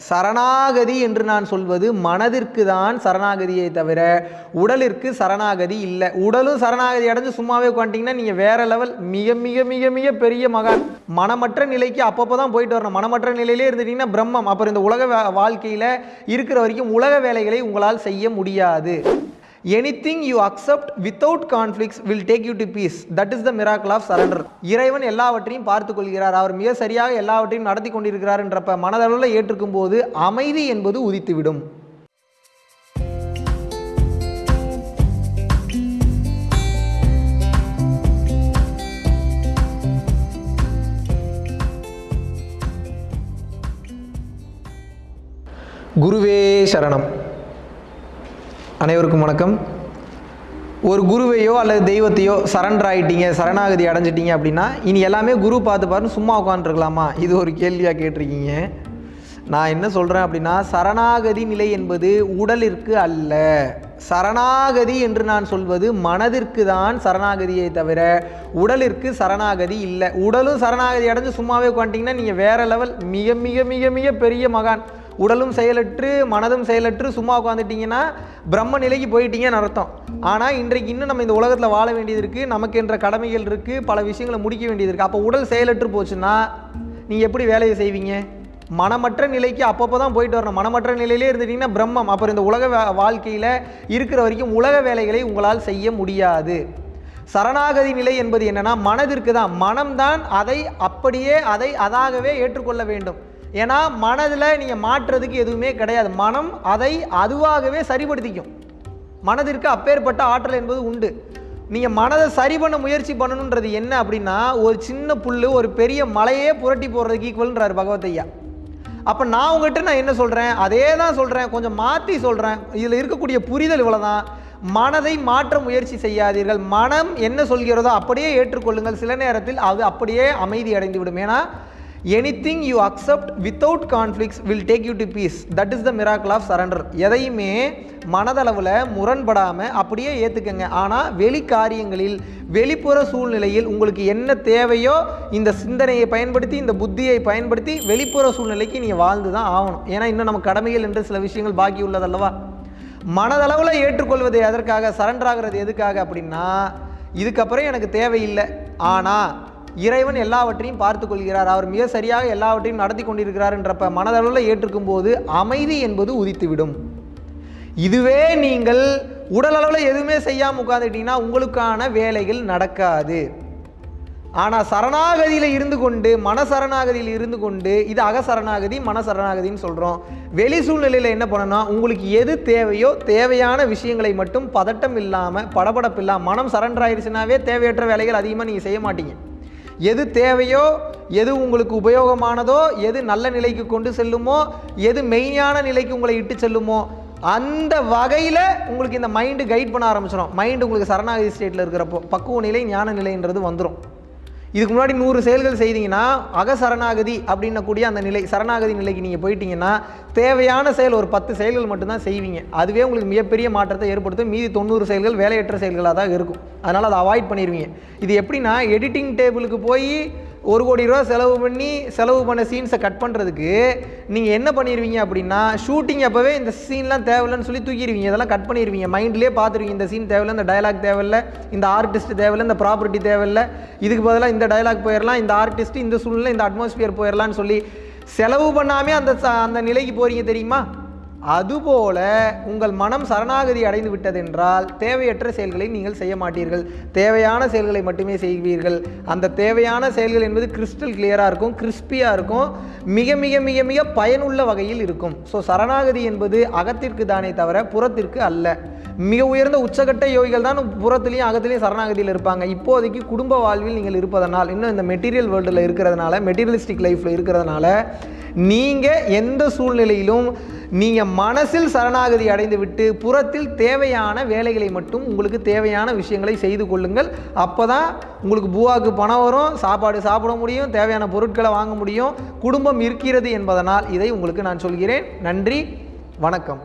சரணாகதி என்று நான் சொல்வது மனதிற்கு தான் சரணாகதியை தவிர உடலிற்கு சரணாகதி இல்லை. உடலும் சரணாகதி அடைஞ்சு சும்மாவே உட்காந்துட்டிங்கன்னா நீங்கள் வேற லெவல். மிக மிக மிக மிக பெரிய மகான். மனமற்ற நிலைக்கு அப்பப்போ தான் போயிட்டு வரணும். மனமற்ற நிலையிலே இருந்துட்டீங்கன்னா பிரம்மம். அப்புறம் இந்த உலக வா- வாழ்க்கையில இருக்கிற வரைக்கும் உலக வேலைகளை உங்களால் செய்ய முடியாது. Anything you accept without conflicts will take you to peace that is the miracle of surrender இறைவன் எல்லாவற்றையும் பார்த்து கொள்கிறார். அவர் மிக சரியாக எல்லாவற்றையும் நடத்தி கொண்டிருக்கிறார் என்றப்ப மனதளவில் ஏற்றுக்கும் போது அமைதி என்பது உதித்துவிடும். குருவே சரணம். அனைவருக்கும் வணக்கம். ஒரு குருவையோ அல்லது தெய்வத்தையோ சரண்டர் ஆகிட்டீங்க சரணாகதி அடைஞ்சிட்டீங்க அப்படின்னா இனி எல்லாமே குரு பார்த்து பாருன்னு சும்மா உட்காந்துருக்கலாமா இது ஒரு கேள்வியாக கேட்டிருக்கீங்க. நான் என்ன சொல்கிறேன் அப்படின்னா சரணாகதி நிலை என்பது உடலிற்கு அல்ல. சரணாகதி என்று நான் சொல்வது மனதிற்கு தான் சரணாகதியை தவிர உடலிற்கு சரணாகதி இல்லை. உடலும் சரணாகதி அடைஞ்சு சும்மாவே உட்காந்துட்டிங்கன்னா நீங்கள் வேறு லெவல் மிக மிக மிக மிக பெரிய மகான். உடலும் செயலற்று மனதும் செயலற்று சும்மா உட்காந்துட்டிங்கன்னா பிரம்ம நிலைக்கு போயிட்டீங்கன்னு அர்த்தம். ஆனால் இன்றைக்கு இன்னும் நம்ம இந்த உலகத்தில் வாழ வேண்டியது இருக்குது நமக்கு என்ற கடமைகள் இருக்குது பல விஷயங்களை முடிக்க வேண்டியது இருக்குது அப்போ உடல் செயலற்று போச்சுன்னா நீங்கள் எப்படி வேலையை செய்வீங்க? மனமற்ற நிலைக்கு அப்பப்போ தான் போயிட்டு வரணும். மனமற்ற நிலையிலே இருந்துட்டீங்கன்னா பிரம்மம். அப்புறம் இந்த உலக வாழ்க்கையில் இருக்கிற வரைக்கும் உலக வேலைகளை உங்களால் செய்ய முடியாது. சரணாகதி நிலை என்பது என்னன்னா மனதிற்கு தான் மனம்தான் அதை அப்படியே அதை அதாகவே ஏற்றுக்கொள்ள வேண்டும். ஏன்னா மனதில் நீங்கள் மாற்றுறதுக்கு எதுவுமே கிடையாது. மனம் அதை அதுவாகவே சரிப்படுத்திக்கும். மனதிற்கு அப்பேற்பட்ட ஆற்றல் என்பது உண்டு. நீங்கள் மனதை சரி பண்ண முயற்சி பண்ணணுன்றது என்ன அப்படின்னா ஒரு சின்ன புல் ஒரு பெரிய மலையே புரட்டி போடுறதுக்கு ஈக்குவல்ன்றார் பகவத் அப்போ நான் உங்ககிட்ட நான் என்ன சொல்கிறேன் அதே தான் சொல்கிறேன் கொஞ்சம் மாற்றி சொல்கிறேன் இதில் இருக்கக்கூடிய புரிதல் இவ்வளோ தான் மனதை மாற்ற முயற்சி செய்யாதீர்கள். மனம் என்ன சொல்கிறதோ அப்படியே ஏற்றுக்கொள்ளுங்கள். சில நேரத்தில் அது அப்படியே அமைதி அடைந்து விடும் ஏன்னா anything you accept without conflicts will take you to peace that is the miracle of surrender எதையுமே மனதளவில் முரண்படாமல் அப்படியே ஏற்றுக்கங்க ஆனால் வெளி காரியங்களில் வெளிப்புற சூழ்நிலையில் உங்களுக்கு என்ன தேவையோ இந்த சிந்தனையை பயன்படுத்தி இந்த புத்தியை பயன்படுத்தி வெளிப்புற சூழ்நிலைக்கு நீங்கள் வாழ்ந்து தான் ஆகணும். ஏன்னா இன்னும் நம்ம கடமைகள் என்று சில விஷயங்கள் பாக்கி உள்ளதல்லவா மனதளவில் ஏற்றுக்கொள்வது எதற்காக? சரண்டர் ஆகிறது எதுக்காக அப்படின்னா இதுக்கப்புறம் எனக்கு தேவையில்லை. ஆனால் இறைவன் எல்லாவற்றையும் பார்த்து கொள்கிறார் அவர் மிக சரியாக எல்லாவற்றையும் நடத்தி கொண்டிருக்கிறார் என்றப்ப மனதளவில் ஏற்றுக்கும் போது அமைதி என்பது உதித்துவிடும். இதுவே நீங்கள் உடலளவில் எதுவுமே செய்யாமல் உட்காந்துட்டீங்கன்னா உங்களுக்கான வேலைகள் நடக்காது. ஆனால் சரணாகதியில் இருந்து கொண்டு மனசரணாகதியில் இருந்து கொண்டு இது அகசரணாகதி மனசரணாகதின்னு சொல்கிறோம் வெளி சூழ்நிலையில் என்ன பண்ணணும் உங்களுக்கு எது தேவையோ தேவையான விஷயங்களை மட்டும் பதட்டம் இல்லாமல் படபடப்பு இல்லாமல் மனம் சரண்டர் ஆயிடுச்சுனாவே தேவையற்ற வேலைகள் அதிகமாக நீங்கள் செய்ய மாட்டீங்க. எது தேவையோ எது உங்களுக்கு உபயோகமானதோ எது நல்ல நிலைக்கு கொண்டு செல்லுமோ எது மெய்ஞான நிலைக்கு உங்களை இட்டு செல்லுமோ அந்த வகையில் உங்களுக்கு இந்த மைண்டு கைட் பண்ண ஆரம்பிச்சிடும் மைண்டு உங்களுக்கு சரணாகதி ஸ்டேட்டில் இருக்கிறப்போ பக்குவ நிலை ஞான நிலைன்றது வந்துடும் இதுக்கு முன்னாடி நூறு செயல்கள் செய்தீங்கன்னா அகசரணாகதி அப்படின்னக்கூடிய அந்த நிலை சரணாகதி நிலைக்கு நீங்கள் போயிட்டீங்கன்னா தேவையான செயல் ஒரு பத்து செயல்கள் மட்டும்தான் செய்வீங்க. அதுவே உங்களுக்கு மிகப்பெரிய மாற்றத்தை ஏற்படுத்தும். மீதி தொண்ணூறு செயல்கள் வேலையற்ற செயல்களாக தான் இருக்கும். அதனால் அதை அவாய்ட் பண்ணிடுவீங்க இது எப்படின்னா எடிட்டிங் டேபிளுக்கு போய் ஒரு கோடி ரூபா செலவு பண்ணி செலவு பண்ண சீன்ஸை கட் பண்ணுறதுக்கு நீங்கள் என்ன பண்ணிடுவீங்க அப்படின்னா ஷூட்டிங் அப்போவே இந்த சீன்லாம் தேவையில்லைன்னு சொல்லி தூக்கிடுவீங்க இதெல்லாம் கட் பண்ணிடுவீங்க மைண்ட்லேயே பார்த்துருவீங்க. இந்த சீன் தேவையில்லை இந்த டயலாக் தேவையில்ல இந்த ஆர்டிஸ்ட் தேவையில்லை இந்த ப்ராப்பர்ட்டி தேவையில்லை. இதுக்கு பதிலாக இந்த டயலாக் போயிடலாம் இந்த ஆர்டிஸ்ட் இந்த சூழ்நிலை இந்த அட்மாஸ்பியர் போயிடலாம்னு சொல்லி செலவு பண்ணாமே அந்த அந்த நிலைக்கு போகிறீங்க தெரியுமா? அதுபோல உங்கள் மனம் சரணாகதி அடைந்து விட்டதென்றால் தேவையற்ற செயல்களை நீங்கள் செய்ய மாட்டீர்கள். தேவையான செயல்களை மட்டுமே செய்வீர்கள். அந்த தேவையான செயல்கள் என்பது கிறிஸ்டல் கிளியராக இருக்கும் கிறிஸ்பியாக இருக்கும். மிக மிக மிக மிக பயனுள்ள வகையில் இருக்கும். ஸோ சரணாகதி என்பது அகத்திற்கு தானே தவிர புறத்திற்கு அல்ல. மிக உயர்ந்த உச்சகட்ட யோகிகள் தான் புறத்துலேயும் அகத்துலேயும் சரணாகதியில் இருப்பாங்க. இப்போதைக்கு குடும்ப வாழ்வில் நீங்கள் இருப்பதனால் இன்னும் இந்த மெட்டீரியல் வேர்ல்டில் இருக்கிறதுனால மெட்டீரியலிஸ்டிக் லைஃப்பில் இருக்கிறதுனால நீங்கள் எந்த சூழ்நிலையிலும் நீங்கள் மனசில் சரணாகதி அடைந்து விட்டு புறத்தில் தேவையான வேலைகளை மட்டும் உங்களுக்கு தேவையான விஷயங்களை செய்து கொள்ளுங்கள். அப்போ தான் உங்களுக்கு பூவாக்கு பணம் வரும் சாப்பாடு சாப்பிட முடியும் தேவையான பொருட்களை வாங்க முடியும். குடும்பம் இருக்கிறது என்பதனால் இதை உங்களுக்கு நான் சொல்கிறேன். நன்றி வணக்கம்.